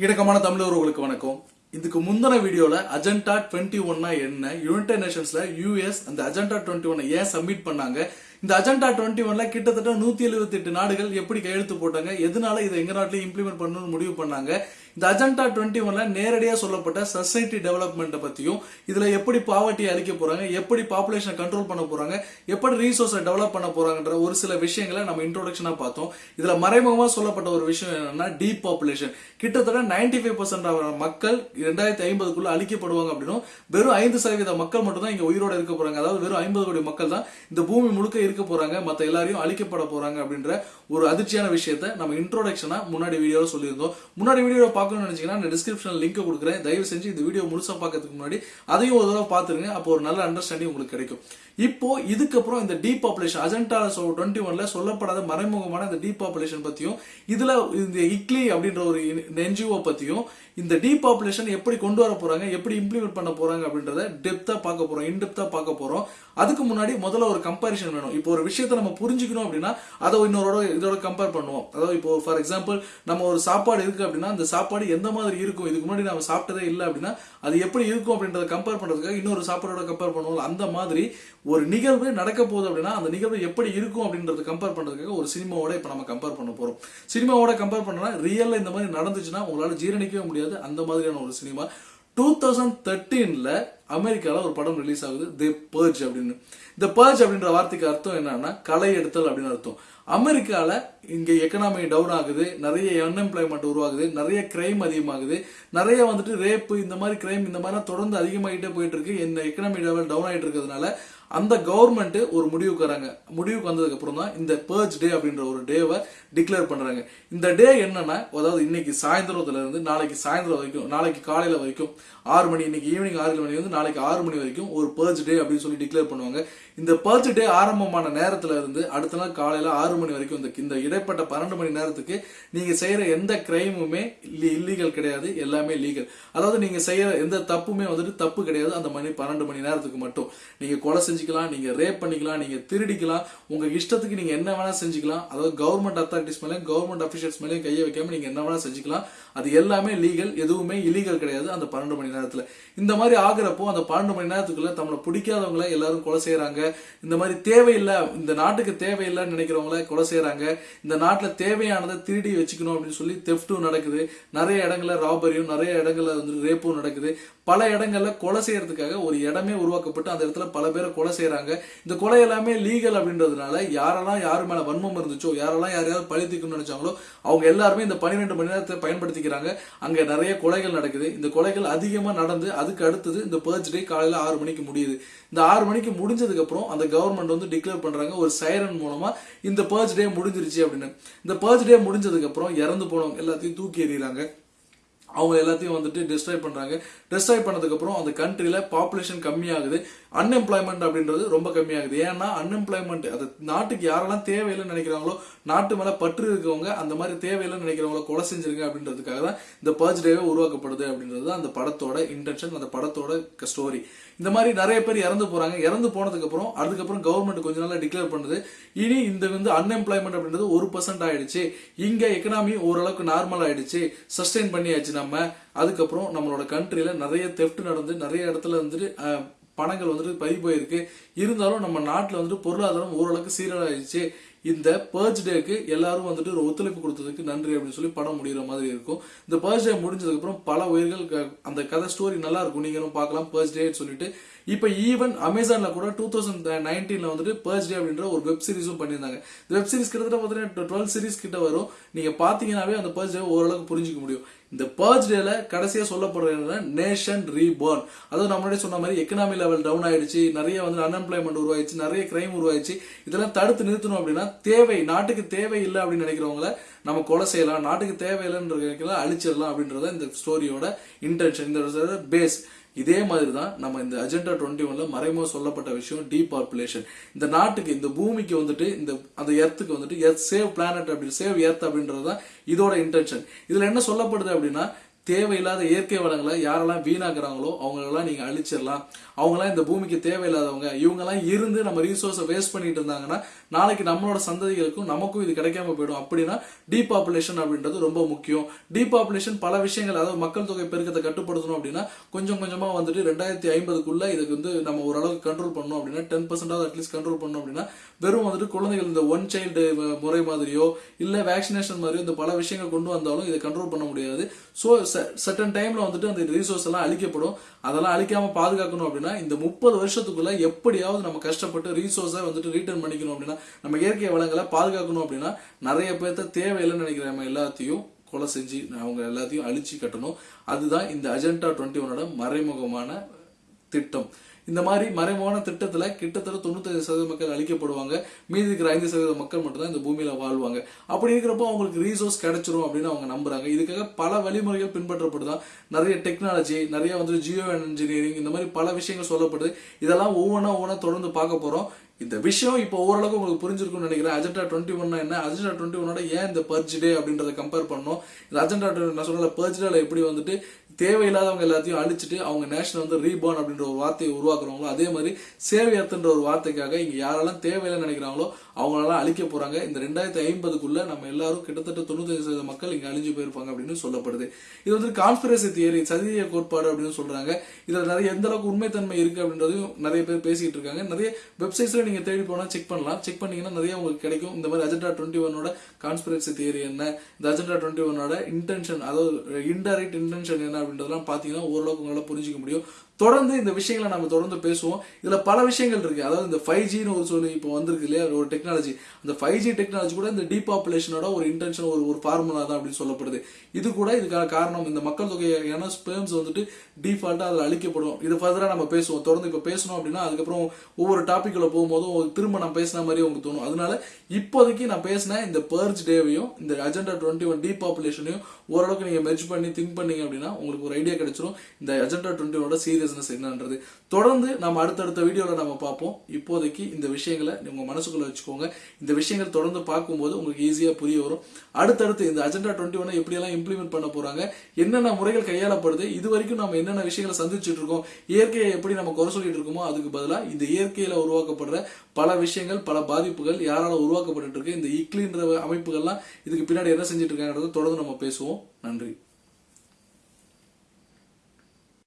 இணக்கமான தமிழர்களுக்கு வணக்கம். இதுக்கு முந்தின வீடியோல அஜெண்டா டுவெண்ட்டி ஒன்னா என்ன யுனைடெட் நேஷன்ஸ்ல யூஎஸ் அந்த அஜெண்டா டுவெண்ட்டி ஒன் ஏன் சப்மிட் பண்ணாங்க? இந்த அஜெண்டா டுவெண்ட்டி ஒன்ல கிட்டத்தட்ட நூத்தி எழுபத்தி எட்டு நாடுகள் எப்படி கையெழுத்து போட்டாங்க? எதனால இதை எங்க நாட்டிலையும் இம்ப்ளிமெண்ட் பண்ணணும்னு முடிவு பண்ணாங்க? இந்த அஜெண்டா டுவெண்ட்டி ஒன்ல நேரடியாக சொல்லப்பட்ட சொசைட்டி டெவலப்மெண்ட்டை பத்தியும் இதுல எப்படி பாவர்ட்டி அழிக்க போறாங்க எப்படி பாப்புலேஷனை கண்ட்ரோல் பண்ண போறாங்க எப்படி ரீசோர்ஸை டெவலப் பண்ண போறாங்கன்ற ஒரு சில விஷயங்களை நம்ம இன்ட்ரோடக்ஷனா பார்த்தோம். இதுல மறைமுகமா சொல்லப்பட்ட ஒரு விஷயம் என்னன்னா டீப் பாப்புலேஷன் கிட்டத்தட்ட 95% ஃபைவ் பர்சன்ட் மக்கள் ரெண்டாயிரத்தி ஐம்பதுக்குள்ள அழிக்கப்படுவாங்க அப்படின்னும் வெறும் ஐந்து சதவீத மக்கள் மட்டும் தான் இங்க உயிரோட இருக்க போறாங்க. அதாவது வெறும் ஐம்பது கோடி மக்கள் தான் இந்த பூமி முழுக்க இருக்க போறாங்க மத்த எல்லாரையும் அழிக்கப்பட போறாங்க அப்படின்ற ஒரு அதிர்ச்சியான விஷயத்த நம்ம இன்ட்ரோடக்ஷனா முன்னாடி வீடியோவில் சொல்லியிருந்தோம். முன்னாடி வீடியோ பார்க்கணும்னு நினைச்சீங்கன்னா நான் டிஸ்கிரிப்ஷன் லிங்க் கொடுக்குறேன். தயவு செஞ்சு இந்த வீடியோ முழுசா பார்க்கறதுக்கு முன்னாடி அதையும் ஒரு தடவை பார்த்துருங்க அப்போ ஒரு நல்ல அண்டர்ஸ்டாண்டிங் உங்களுக்கு கிடைக்கும். இப்போ இதுக்கப்புறம் இந்த டீ பாப்புலேஷன் அஜெண்டா டுவெண்ட்டி ஒன்ல சொல்லப்படாத மறைமுகமான இந்த டீ பாப்புலேஷன் பத்தியும் இதுல இந்த இக்லி அப்படின்ற ஒரு என்ஜிஓ பத்தியும் இந்த டீ பாப்புலேஷன் எப்படி கொண்டு வர போறாங்க எப்படி இம்ப்ளிமெண்ட் பண்ண போறாங்க அப்படின்றத டெப்தா பார்க்க போறோம் இன்டெப்தா பார்க்க போறோம். அதுக்கு முன்னாடி முதல்ல ஒரு கம்பாரிசன் வேணும். இப்போ ஒரு விஷயத்தை நம்ம புரிஞ்சுக்கணும் அப்படின்னா அதை இன்னொரு இதோட கம்பேர் பண்ணுவோம். அதாவது இப்போ ஃபார் எக்ஸாம்பிள் நம்ம ஒரு சாப்பாடு இருக்கு அப்படின்னா அந்த சாப்பாடு எந்த மாதிரி இருக்கும்? இதுக்கு முன்னாடி நம்ம சாப்பிட்டதே இல்லை அப்படின்னா அது எப்படி இருக்கும் அப்படின்றத கம்பேர் பண்ணுறதுக்காக இன்னொரு சாப்பாடோட கம்பேர் பண்ணுவோம். அந்த மாதிரி ஒரு நிகழ்வு நடக்க போகுது அப்படின்னா அந்த நிகழ்வு எப்படி இருக்கும் அப்படின்றத கம்பேர் பண்ணுறதுக்காக ஒரு சினிமாவோட இப்போ நம்ம கம்பேர் பண்ண போகிறோம் சினிமாவோட கம்பேர் பண்ணனா ரியலில் இந்த மாதிரி நடந்துச்சுன்னா உங்களால் ஜீரணிக்கவே முடியாது. அந்த மாதிரியான ஒரு சினிமா. டூ தௌசண்ட் தேர்ட்டீனில் அமெரிக்காவில் ஒரு படம் ரிலீஸ் ஆகுது. தி பர்ஜ் அப்படின்னு. இந்த பர்ஜ் அப்படின்ற வார்த்தைக்கு அர்த்தம் என்னன்னா களை எடுத்தல் அப்படின்னு அர்த்தம். அமெரிக்காவில் இங்கே எக்கனாமி டவுன் ஆகுது. நிறைய அன்எம்ப்ளாய்மெண்ட் உருவாகுது. நிறைய கிரைம் அதிகமாகுது. நிறைய வந்துட்டு ரேப்பு இந்த மாதிரி கிரைம் இந்த மாதிரிலாம் தொடர்ந்து அதிகமாகிட்டே போயிட்டு இருக்கு. இந்த எக்கனாமி லெவல் டவுன் ஆகிட்டு இருக்கிறதுனால அந்த கவர்மெண்ட் ஒரு முடிவுக்கு வராங்க. முடிவுக்கு வந்ததுக்கு அப்புறம் தான் இந்த பேர்ஜ் டே அப்படின்ற ஒரு டேவை டிக்ளேர் பண்றாங்க. இந்த டே என்னன்னா அதாவது இன்னைக்கு சாயந்தரத்துல இருந்து நாளைக்கு சாயந்தரம் வரைக்கும் நாளைக்கு காலையில வரைக்கும் ஆறு மணி இன்னைக்கு ஈவினிங் ஆறு மணி வந்து நாளைக்கு ஆறு மணி வரைக்கும் ஒரு பர்ஜ் டே அப்படின்னு சொல்லி டிக்ளேர் பண்ணுவாங்க. இந்த பர்ஜ் டே ஆரம்பமான நேரத்துல இருந்து அடுத்த நாள் காலையில ஆறு மணி வரைக்கும் இந்த இந்த இடைப்பட்ட பன்னெண்டு மணி நேரத்துக்கு நீங்க செய்யற எந்த கிரைமுமே இல்லீகல் கிடையாது. எல்லாமே லீகல் அதாவது நீங்க செய்யற எந்த தப்புமே வந்துட்டு தப்பு கிடையாது. அந்த மணி பன்னெண்டு மணி நேரத்துக்கு மட்டும். நீங்க கொலை செஞ்சு செஞ்சுக்கலாம் நீங்க ரேப் பண்ணிக்கலாம் நீங்க திருடிக்கலாம் உங்க இஷ்டத்துக்கு நீங்க என்ன வேணா செஞ்சுக்கலாம். அதாவது கவர்மெண்ட் அத்தாரிட்டிஸ் மேலே கவர்மெண்ட் அபிஷியல்ஸ் மேலே கையை வைக்காம நீங்க என்ன வேணா செஞ்சுக்கலாம். அது எல்லாமே லீகல் எதுவுமே இலீகல் கிடையாது. அந்த பன்னெண்டு மணி நேரத்தில். இந்த மாதிரி ஆகிறப்போ அந்த பன்னெண்டு மணி நேரத்துக்குள்ள நம்மளை பிடிக்காதவங்கள எல்லாரும் கொலை செய்கிறாங்க இந்த மாதிரி தேவையில்லை இந்த நாட்டுக்கு தேவையில்லைன்னு நினைக்கிறவங்கள கொலை செய்கிறாங்க இந்த நாட்டில் தேவையானதை திருடி வச்சுக்கணும் அப்படின்னு சொல்லி தெஃப்ட்டும் நடக்குது. நிறைய இடங்களில் ராபரியும் நிறைய இடங்களில் வந்து ரேப்பும் நடக்குது. பல இடங்களில் கொலை செய்யறதுக்காக ஒரு இடமே உருவாக்கப்பட்டு அந்த இடத்துல பல பேரை கொலை செய்கிறாங்க இந்த கொலை எல்லாமே லீகல் அப்படின்றதுனால யாரெல்லாம் யார் மேலே வன்மம் இருந்துச்சோ யாரெல்லாம் யாரையாவது பழி தீர்க்கணும்னு நினைச்சாங்களோ அவங்க எல்லாருமே இந்த பன்னிரெண்டு மணி நேரத்தை பயன்படுத்தி பயன்படுத்திக்கிறாங்க அங்க நிறைய கொலைகள் நடக்குது. இந்த கொலைகள் அதிகமா நடந்து அதுக்கு அடுத்தது இந்த பர்ச் டே காலையில ஆறு மணிக்கு முடியுது. இந்த ஆறு மணிக்கு முடிஞ்சதுக்கு அப்புறம் அந்த கவர்மெண்ட் வந்து டிக்ளேர் பண்றாங்க ஒரு சைரன் மூலமா இந்த பர்ச் டே முடிஞ்சிருச்சு அப்படின்னு. இந்த பர்ச் டே முடிஞ்சதுக்கு அப்புறம் இறந்து போனவங்க எல்லாத்தையும் தூக்கி எறிகிறாங்க. அவங்க எல்லாத்தையும் வந்துட்டு டிஸ்ட்ராய் பண்ணுறாங்க டிஸ்ட்ராய் பண்ணதுக்கப்புறம் அந்த கண்ட்ரியில் பாப்புலேஷன் கம்மியாகுது. அன்எம்ப்ளாய்மெண்ட் அப்படின்றது ரொம்ப கம்மியாகுது. ஏன்னா அன்எம்ப்ளாய்மெண்ட் அது நாட்டுக்கு யாரெல்லாம் தேவையில்லைன்னு நினைக்கிறாங்களோ நாட்டு மேலே பற்று இருக்கவங்க அந்த மாதிரி தேவையில்லைன்னு நினைக்கிறவங்கள கொலை செஞ்சிருங்க அப்படின்றதுக்காக தான் இந்த பர்ஜ் டேவே உருவாக்கப்படுது அப்படின்றது தான் அந்த படத்தோட இன்டென்ஷன் அந்த படத்தோட ஸ்டோரி இந்த மாதிரி நிறைய பேர் இறந்து போகிறாங்க இறந்து போனதுக்கப்புறம் அதுக்கப்புறம் கவர்மெண்ட் கொஞ்ச நாளாக டிக்ளேர் பண்ணுது. இனி இந்த வந்து அன்எம்ப்ளாய்மெண்ட் அப்படின்றது ஒரு பர்சன்ட் ஆயிடுச்சு. இங்கே எக்கனாமி ஓரளவுக்கு நார்மல் ஆயிடுச்சு. சஸ்டெயின் பண்ணியாச்சு நம்ம அதுக்கப்புறம் நம்மளோட கண்ட்ரியில் நிறைய தெஃப்ட் நடந்து நிறைய இடத்துல வந்துட்டு பணங்கள் வந்துட்டு பறி போயிருக்கு. இருந்தாலும் நம்ம நாட்டில் வந்துட்டு பொருளாதாரம் ஓரளவுக்கு சீரழிச்சு இந்த பர்ஜ் டேக்கு எல்லாரும் வந்துட்டு ஒரு ஒத்துழைப்பு கொடுத்ததுக்கு நன்றி அப்படின்னு சொல்லி படம் முடிகிற மாதிரி இருக்கும். இந்த பர்ஜ் டே முடிஞ்சதுக்கப்புறம் பல உயிர்கள் அந்த கதை ஸ்டோரி நல்லா இருக்கும். நீங்களும் பார்க்கலாம் பர்ஜ் டேன்னு சொல்லிட்டு. இப்போ ஈவன் அமேசானில் கூட டூ தௌசண்ட் நைன்டீனில் வந்துட்டு பர்ஸ் டே அப்படின்ற ஒரு வெப் சீரிஸும் பண்ணியிருந்தாங்க. இந்த வெப் சீரிஸ் கிட்டத்தட்ட பார்த்தீங்கன்னா டுவெல் சீரிஸ் கிட்ட வரும். நீங்கள் பார்த்தீங்கனாவே அந்த பர்ஸ் டே ஓரளவுக்கு புரிஞ்சுக்க முடியும். இந்த பர்ஜ் டேல கடைசியாக சொல்லப்படுறது நேஷன் ரீபோர்ன் அதாவது நம்ம முன்னாடி சொன்ன மாதிரி எக்கனாமி லெவல் டவுன் ஆயிடுச்சு. நிறைய வந்து அன்எம்ப்ளாய்மெண்ட் உருவாயிடுச்சு. நிறைய கிரைம் உருவாயிடுச்சு. இதெல்லாம் தடுத்து நிறுத்தணும் அப்படின்னா தேவை நாட்டுக்கு தேவை இல்லை அப்படின்னு நினைக்கிறவங்கள நம்ம கொலை செய்யலாம். நாட்டுக்கு தேவையில்லைன்ற நினைக்கலாம் அழிச்சிடலாம் அப்படின்றத இந்த ஸ்டோரியோட இன்டென்ஷன் இந்த பேஸ் இதே மாதிரி தான் நம்ம இந்த அஜெண்டா டுவெண்ட்டி ஒன்ல மறைமுக சொல்லப்பட்ட விஷயம் டீபாப்புலேஷன் இந்த நாட்டுக்கு இந்த பூமிக்கு வந்துட்டு இந்த அந்த எர்த்துக்கு வந்துட்டு எர்த் சேவ் பிளானட் அப்படி சேவ் எர்த் அப்படின்றது தான் இதோட இன்டென்ஷன் இதுல என்ன சொல்லப்படுது அப்படின்னா தேவையில்லாத இயற்கை வளங்களை யாரெல்லாம் வீணாக்குறாங்களோ அவங்களெல்லாம் நீங்க அழிச்சிடலாம். அவங்களாம் இந்த பூமிக்கு தேவையில்லாதவங்க. இவங்கெல்லாம் இருந்து நம்ம ரீசோர்ஸை வேஸ்ட் பண்ணிட்டு இருந்தாங்கன்னா நாளைக்கு நம்மளோட சந்ததிகளுக்கும் நமக்கும் இது கிடைக்காம போயிடும். அப்படின்னா டீபாப்புலேஷன் அப்படின்றது ரொம்ப முக்கியம். டீபாப்புலேஷன் பல விஷயங்கள் அதாவது மக்கள் தொகை பெருக்கத்தை கட்டுப்படுத்தணும் அப்படின்னா கொஞ்சம் கொஞ்சமா வந்துட்டு ரெண்டாயிரத்தி ஐம்பதுக்குள்ள இதுக்கு வந்து நம்ம ஓரளவுக்கு கண்ட்ரோல் பண்ணோம் அப்படின்னா டென் பர்சன்டாவது அட்லீஸ்ட் கண்ட்ரோல் பண்ணோம் அப்படின்னா வெறும் வந்துட்டு குழந்தைகள் இந்த ஒன் சைல்டு முறை மாதிரியோ இல்ல வேக்சினேஷன் மாதிரியோ இந்த பல விஷயங்கள் கொண்டு வந்தாலும் இதை கண்ட்ரோல் பண்ண முடியாது. ஸோ சர்டன் டைம்ல வந்துட்டு அந்த ரிசோர்ஸ் எல்லாம் அழிக்கப்படும். அதெல்லாம் அழிக்காம பாதுகாக்கணும் அப்படின்னா இந்த முப்பது வருஷத்துக்குள்ள எப்படியாவது நம்ம கஷ்டப்பட்டு ரீசோர்ஸை வந்துட்டு ரீட்டர்ன் பண்ணிக்கணும் அப்படின்னா நம்ம இயற்கை வளங்களை பாதுகாக்கணும் அப்படின்னா நிறைய பேர்த்த தேவையில்லைன்னு நினைக்கிற நம்ம எல்லாத்தையும் கொலை செஞ்சு அவங்க எல்லாத்தையும் அழிச்சு கட்டணும். அதுதான் இந்த அஜெண்டா டுவெண்ட்டி ஒனோட மறைமுகமான திட்டம். இந்த மாதிரி மறைமுகமான திட்டத்தில் கிட்டத்தட்ட தொண்ணூத்தஞ்சு சதவீத மக்கள் அழிக்கப்படுவாங்க. மீதி இருக்கிற ஐந்து சதவீத மக்கள் மட்டும்தான் இந்த பூமியில் வாழ்வாங்க. அப்படி இருக்கிறப்போ அவங்களுக்கு ரீசோர்ஸ் கிடைச்சிரும் அப்படின்னு அவங்க நம்புறாங்க. இதுக்காக பல வழிமுறைகள் பின்பற்றப்படுதான். நிறைய டெக்னாலஜி நிறைய வந்து ஜியோ இன்ஜினியரிங் இந்த மாதிரி பல விஷயங்கள் சொல்லப்படுது. இதெல்லாம் ஒவ்வொன்றா ஒவ்வொன்றா தொடர்ந்து பார்க்க போகிறோம் இந்த விஷயம் இப்போ ஓரளவுக்கு உங்களுக்கு புரிஞ்சிருக்கும்னு நினைக்கிறேன். அஜெண்டா டுவெண்ட்டி ஒன்னா என்ன? அஜெண்டா டுவெண்ட்டி ஒன்னோட ஏன் இந்த பர்ஜ் டே அப்படின்றத கம்பேர் பண்ணோம்? இந்த அஜெண்டா நான் சொன்ன பர்ஜ் டேல எப்படி வந்துட்டு தேவையில்லாதவங்க எல்லாத்தையும் அழிச்சிட்டு அவங்க நேஷனல் வந்து ரீபார்ன் அப்படின்ற ஒரு வார்த்தையை உருவாக்குறவங்களோ அதே மாதிரி சேவையர்த்தன்ற ஒரு வார்த்தைக்காக இங்க யாரெல்லாம் தேவையில்லைன்னு நினைக்கிறாங்களோ அவங்களெல்லாம் அழிக்க போறாங்க. இந்த ரெண்டாயிரத்தி ஐம்பதுக்குள்ள நம்ம எல்லாரும் கிட்டத்தட்ட தொண்ணூத்தஞ்சு சதவீத மக்கள் இங்க அழிஞ்சு போயிருப்பாங்க அப்படின்னு சொல்லப்படுது. இது வந்து கான்ஸ்பிரசி தியரி சதிய கோட்பாடு அப்படின்னு சொல்றாங்க. இதுல நிறைய எந்த அளவுக்கு உண்மைத்தன்மை இருக்கு அப்படின்றதையும் நிறைய பேர் பேசிக்கிட்டு இருக்காங்க. நிறைய வெப்சைட்ஸ்ல நீங்க தேடி போனா செக் பண்ணலாம். செக் பண்ணீங்கன்னா நிறைய உங்களுக்கு கிடைக்கும். இந்த மாதிரி அஜெண்டா டுவெண்ட்டி ஒன்னோட கான்ஸ்பிரசி தியரி என்ன? இந்த அஜெண்டா டுவெண்ட்டி ஒன்னோட இன்டென்ஷன் அதாவது இன்டைரக்ட் இன்டென்ஷன் என்ன அப்படின்றதெல்லாம் பாத்தீங்கன்னா ஓரளவுக்கு உங்களால் புரிஞ்சிக்க முடியும். தொடர்ந்து இந்த விஷயங்களை நம்ம தொடர்ந்து பேசுவோம். இதில் பல விஷயங்கள் இருக்குது அதாவது இந்த ஃபைவ் ஜின்னு ஒரு சொல்லி இப்போ வந்திருக்கு இல்லையா? ஒரு டெக்னாலஜி அந்த ஃபைவ் ஜி டெக்னாலஜி கூட இந்த டீபாப்புலேஷனோட ஒரு இன்டென்ஷன் ஒரு ஒரு ஃபார்முலா தான் அப்படின்னு சொல்லப்படுது. இது கூட இதுக்கான காரணம் இந்த மக்கள் தொகையான ஸ்பேம்ஸ் வந்துட்டு டிஃபால்ட்டாக அதில் அழிக்கப்படும். இது ஃபர்தராக நம்ம பேசுவோம். தொடர்ந்து இப்போ பேசணும் அப்படின்னா அதுக்கப்புறம் ஒவ்வொரு டாப்பிக்கில் போகும்போதும் திரும்ப நான் பேசின மாதிரி உங்களுக்கு தோணும். அதனால இப்போதைக்கு நான் பேசின இந்த பர்ஜ் டேவையும் இந்த அஜெண்டா டுவெண்ட்டி ஒன் டீபாப்புலேஷனையும் ஓரளவுக்கு நீங்கள் மெர்ஜ் பண்ணி திங்க் பண்ணீங்க அப்படின்னா உங்களுக்கு ஒரு ஐடியா கிடைச்சிரும். இந்த அஜெண்டா டுவெண்ட்டி ஒனோட பிஸ்னஸ் என்னன்றது தொடர்ந்து நம்ம அடுத்தடுத்த வீடியோவில் நம்ம பார்ப்போம். இப்போதைக்கு இந்த விஷயங்களை உங்க மனசுக்குள்ள வச்சுக்கோங்க. இந்த விஷயங்கள் தொடர்ந்து பார்க்கும்போது உங்களுக்கு ஈஸியா புரிய வரும். அடுத்தடுத்து இந்த அஜெண்டா டுவெண்ட்டி ஒன் எப்படியெல்லாம் இம்ப்ளிமெண்ட் பண்ண போறாங்க என்னென்ன முறைகள் கையாளப்படுது இது வரைக்கும் நம்ம என்னென்ன விஷயங்களை சந்திச்சுட்டு இருக்கோம் இயற்கையை எப்படி நம்ம குறை சொல்லிட்டு இருக்கோமோ அதுக்கு பதிலாக இந்த இயற்கையில உருவாக்கப்படுற பல விஷயங்கள் பல பாதிப்புகள் யாரால உருவாக்கப்பட்டு இருக்கு இந்த இக்லின்ற அமைப்புகள்லாம் இதுக்கு பின்னாடி என்ன செஞ்சுட்டு இருக்காங்கிறத தொடர்ந்து நம்ம பேசுவோம். நன்றி.